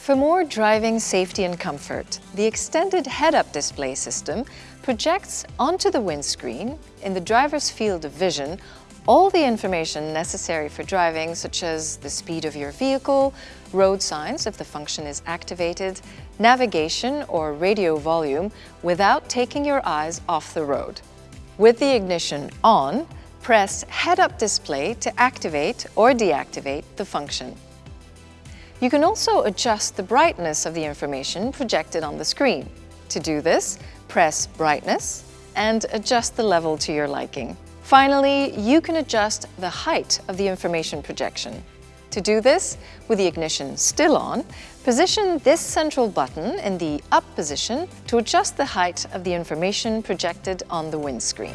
For more driving safety and comfort, the extended head-up display system projects onto the windscreen, in the driver's field of vision, all the information necessary for driving, such as the speed of your vehicle, road signs if the function is activated, navigation or radio volume, without taking your eyes off the road. With the ignition on, press Head-Up Display to activate or deactivate the function. You can also adjust the brightness of the information projected on the screen. To do this, press Brightness and adjust the level to your liking. Finally, you can adjust the height of the information projection. To do this, with the ignition still on, position this central button in the up position to adjust the height of the information projected on the windscreen.